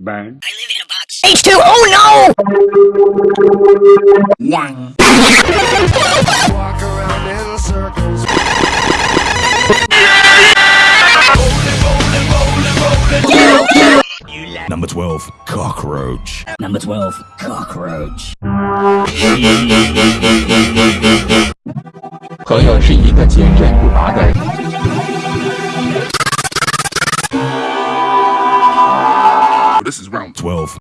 Burn. I live in a box. H2, oh no! Yang. Walk around in circles. Number 12, cockroach. Number 12. Cockroach. 朋友是一个坚韧不拔的 12.